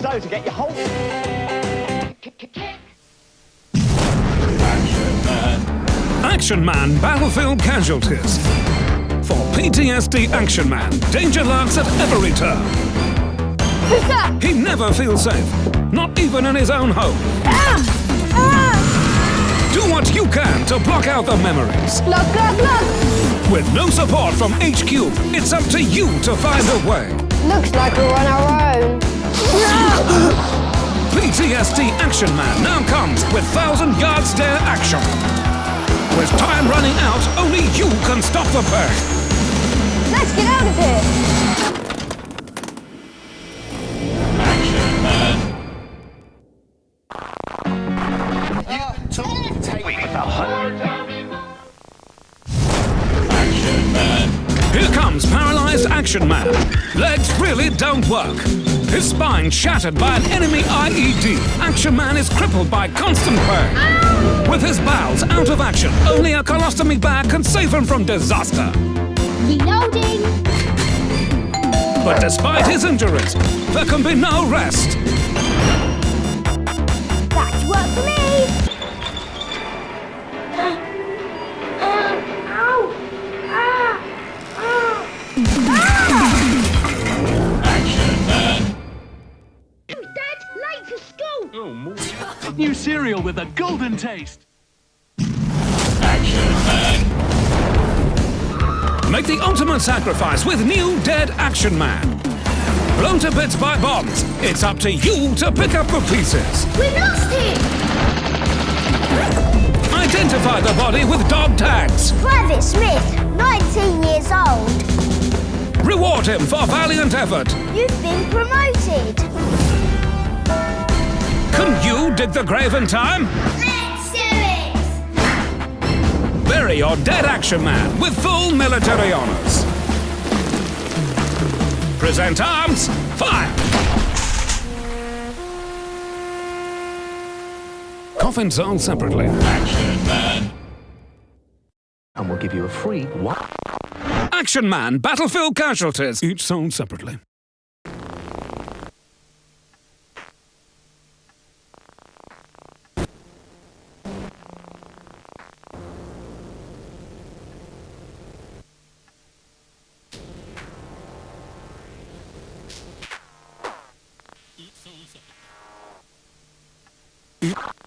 So, to get your whole... Action Man Battlefield Casualties. For PTSD Action Man, danger lurks at every turn. Who's that? He never feels safe, not even in his own home. Ah! Ah! Do what you can to block out the memories. Look, look, look! With no support from HQ, it's up to you to find a way. Looks like we're on our own. PTSD Action Man now comes with Thousand Yard Stare action. With time running out, only you can stop the pain. Let's get out of here! Action Man. Take me. Action Man. Here comes Paralyzed Action Man. Legs really don't work. His spine shattered by an enemy IED. Action Man is crippled by constant pain. With his bowels out of action, only a colostomy bag can save him from disaster. Reloading! But despite his injuries, there can be no rest. That's work for me! Late for school! New cereal with a golden taste. Action Man. Make the ultimate sacrifice with new Dead Action Man. Blown to bits by bombs, it's up to you to pick up the pieces. We lost him! Identify the body with dog tags. Private Smith, 19 years old. Reward him for valiant effort. You've been promoted. Can you dig the grave in time? Let's do it! Bury your dead action man with full military honors. Present arms, fire! Coffins sold separately. Action Man. And we'll give you a free what? Action Man, battlefield casualties, each sold separately. Eat.